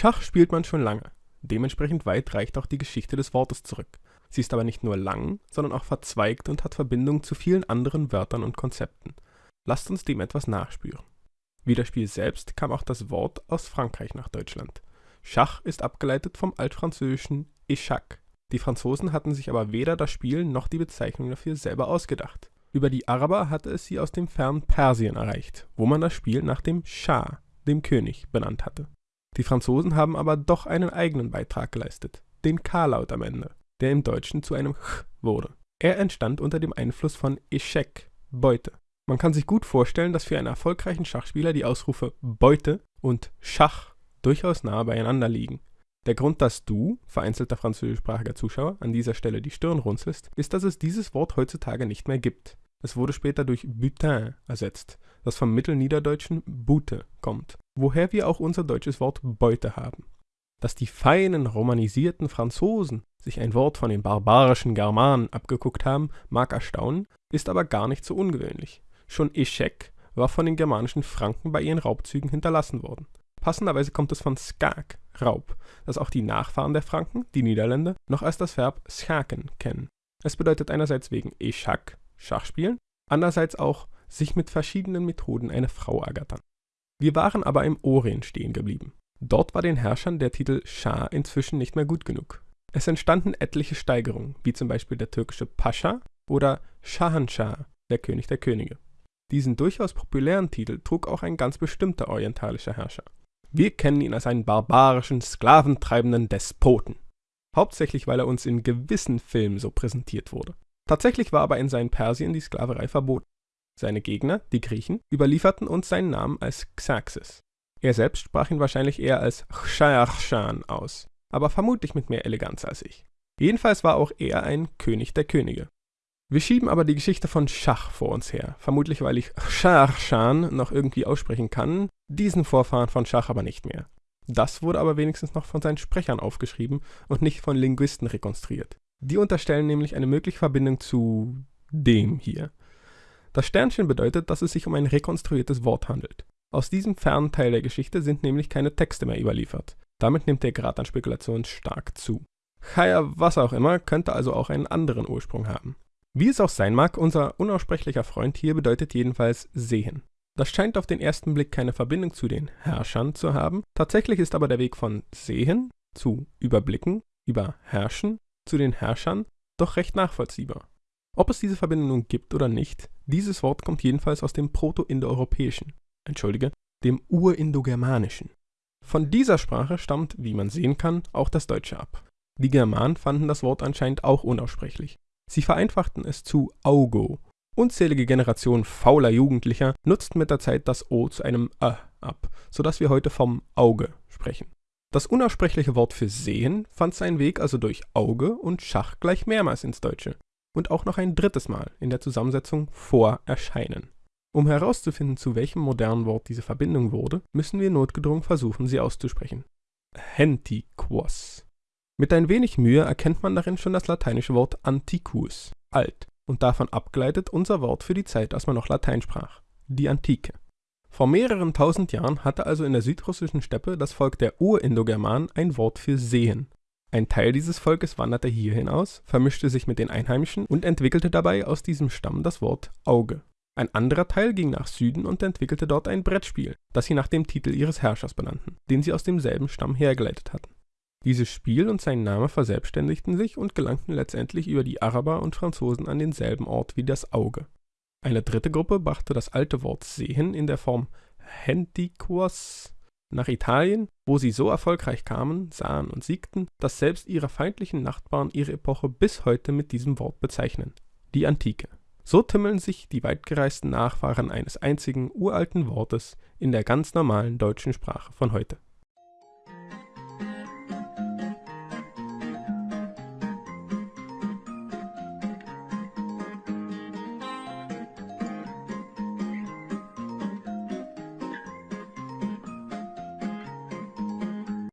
Schach spielt man schon lange. Dementsprechend weit reicht auch die Geschichte des Wortes zurück. Sie ist aber nicht nur lang, sondern auch verzweigt und hat Verbindungen zu vielen anderen Wörtern und Konzepten. Lasst uns dem etwas nachspüren. Wie das Spiel selbst kam auch das Wort aus Frankreich nach Deutschland. Schach ist abgeleitet vom altfranzösischen échec. Die Franzosen hatten sich aber weder das Spiel noch die Bezeichnung dafür selber ausgedacht. Über die Araber hatte es sie aus dem fernen Persien erreicht, wo man das Spiel nach dem Schah, dem König, benannt hatte. Die Franzosen haben aber doch einen eigenen Beitrag geleistet, den K-Laut am Ende, der im Deutschen zu einem Ch wurde. Er entstand unter dem Einfluss von Échec, Beute. Man kann sich gut vorstellen, dass für einen erfolgreichen Schachspieler die Ausrufe Beute und Schach durchaus nahe beieinander liegen. Der Grund, dass du, vereinzelter französischsprachiger Zuschauer, an dieser Stelle die Stirn runzelst, ist, dass es dieses Wort heutzutage nicht mehr gibt. Es wurde später durch Butin ersetzt, das vom mittelniederdeutschen Bute kommt, woher wir auch unser deutsches Wort Beute haben. Dass die feinen, romanisierten Franzosen sich ein Wort von den barbarischen Germanen abgeguckt haben, mag erstaunen, ist aber gar nicht so ungewöhnlich. Schon Eschek war von den germanischen Franken bei ihren Raubzügen hinterlassen worden. Passenderweise kommt es von skak, Raub, das auch die Nachfahren der Franken, die Niederländer, noch als das Verb schaken kennen. Es bedeutet einerseits wegen Eschak, Schachspielen, andererseits auch sich mit verschiedenen Methoden eine Frau ergattern. Wir waren aber im Orient stehen geblieben. Dort war den Herrschern der Titel Schah inzwischen nicht mehr gut genug. Es entstanden etliche Steigerungen, wie zum Beispiel der türkische Pascha oder Shahanshah, der König der Könige. Diesen durchaus populären Titel trug auch ein ganz bestimmter orientalischer Herrscher. Wir kennen ihn als einen barbarischen, sklaventreibenden Despoten. Hauptsächlich, weil er uns in gewissen Filmen so präsentiert wurde. Tatsächlich war aber in seinen Persien die Sklaverei verboten. Seine Gegner, die Griechen, überlieferten uns seinen Namen als Xerxes. Er selbst sprach ihn wahrscheinlich eher als Chayachshan aus, aber vermutlich mit mehr Eleganz als ich. Jedenfalls war auch er ein König der Könige. Wir schieben aber die Geschichte von Schach vor uns her, vermutlich weil ich Chayachshan noch irgendwie aussprechen kann, diesen Vorfahren von Schach aber nicht mehr. Das wurde aber wenigstens noch von seinen Sprechern aufgeschrieben und nicht von Linguisten rekonstruiert. Die unterstellen nämlich eine mögliche Verbindung zu dem hier. Das Sternchen bedeutet, dass es sich um ein rekonstruiertes Wort handelt. Aus diesem fernen Teil der Geschichte sind nämlich keine Texte mehr überliefert. Damit nimmt der Grad an Spekulation stark zu. Chaya, was auch immer, könnte also auch einen anderen Ursprung haben. Wie es auch sein mag, unser unaussprechlicher Freund hier bedeutet jedenfalls sehen. Das scheint auf den ersten Blick keine Verbindung zu den Herrschern zu haben. Tatsächlich ist aber der Weg von sehen zu überblicken, über herrschen zu den Herrschern doch recht nachvollziehbar. Ob es diese Verbindung nun gibt oder nicht, dieses Wort kommt jedenfalls aus dem Proto-Indoeuropäischen, entschuldige, dem Urindogermanischen. Von dieser Sprache stammt, wie man sehen kann, auch das Deutsche ab. Die Germanen fanden das Wort anscheinend auch unaussprechlich. Sie vereinfachten es zu Augo. Unzählige Generationen fauler Jugendlicher nutzten mit der Zeit das O zu einem Ä ab, sodass wir heute vom Auge sprechen. Das unaussprechliche Wort für sehen fand seinen Weg also durch Auge und Schach gleich mehrmals ins Deutsche und auch noch ein drittes Mal in der Zusammensetzung vor erscheinen. Um herauszufinden, zu welchem modernen Wort diese Verbindung wurde, müssen wir notgedrungen versuchen, sie auszusprechen. Hentiquos. Mit ein wenig Mühe erkennt man darin schon das lateinische Wort antiquus, alt, und davon abgeleitet unser Wort für die Zeit, als man noch Latein sprach, die Antike. Vor mehreren tausend Jahren hatte also in der südrussischen Steppe das Volk der Urindogermanen ein Wort für sehen ein Teil dieses Volkes wanderte hierhin aus, vermischte sich mit den Einheimischen und entwickelte dabei aus diesem Stamm das Wort Auge. Ein anderer Teil ging nach Süden und entwickelte dort ein Brettspiel, das sie nach dem Titel ihres Herrschers benannten, den sie aus demselben Stamm hergeleitet hatten. Dieses Spiel und sein Name verselbstständigten sich und gelangten letztendlich über die Araber und Franzosen an denselben Ort wie das Auge. Eine dritte Gruppe brachte das alte Wort sehen in der Form Hentiquos nach Italien, wo sie so erfolgreich kamen, sahen und siegten, dass selbst ihre feindlichen Nachbarn ihre Epoche bis heute mit diesem Wort bezeichnen, die Antike. So tümmeln sich die weitgereisten Nachfahren eines einzigen uralten Wortes in der ganz normalen deutschen Sprache von heute